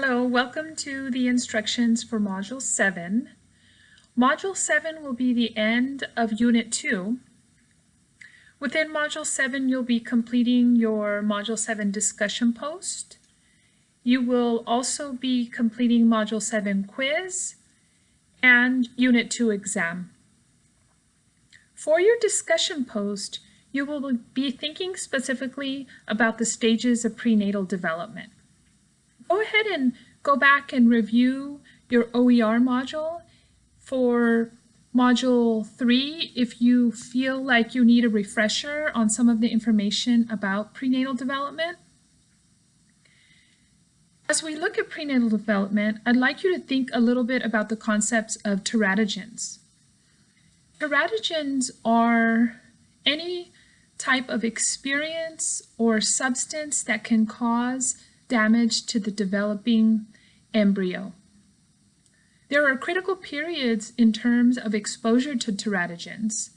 Hello, welcome to the instructions for Module 7. Module 7 will be the end of Unit 2. Within Module 7, you'll be completing your Module 7 discussion post. You will also be completing Module 7 quiz and Unit 2 exam. For your discussion post, you will be thinking specifically about the stages of prenatal development go ahead and go back and review your OER module for module three if you feel like you need a refresher on some of the information about prenatal development. As we look at prenatal development, I'd like you to think a little bit about the concepts of teratogens. Teratogens are any type of experience or substance that can cause damage to the developing embryo. There are critical periods in terms of exposure to teratogens,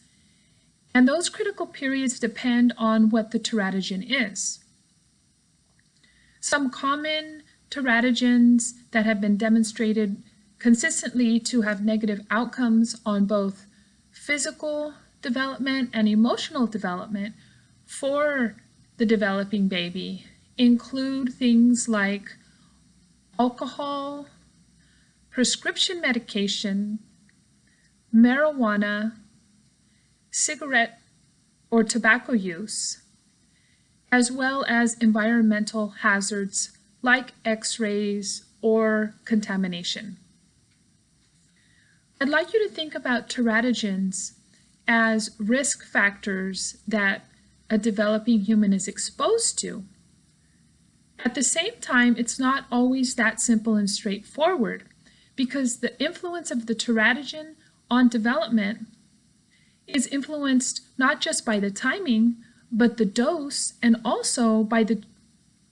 and those critical periods depend on what the teratogen is. Some common teratogens that have been demonstrated consistently to have negative outcomes on both physical development and emotional development for the developing baby include things like alcohol, prescription medication, marijuana, cigarette or tobacco use, as well as environmental hazards like x-rays or contamination. I'd like you to think about teratogens as risk factors that a developing human is exposed to at the same time, it's not always that simple and straightforward because the influence of the teratogen on development is influenced not just by the timing, but the dose and also by the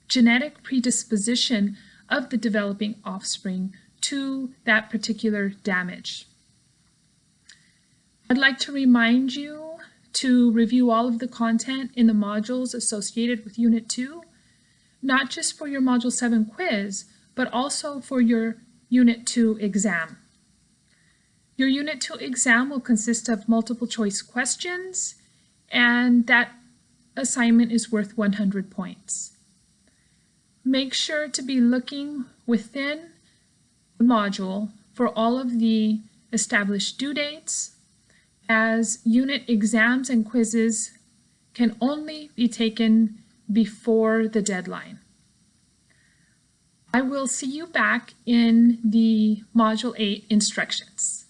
genetic predisposition of the developing offspring to that particular damage. I'd like to remind you to review all of the content in the modules associated with Unit 2 not just for your Module 7 quiz, but also for your Unit 2 exam. Your Unit 2 exam will consist of multiple choice questions, and that assignment is worth 100 points. Make sure to be looking within the module for all of the established due dates, as unit exams and quizzes can only be taken before the deadline. I will see you back in the Module 8 instructions.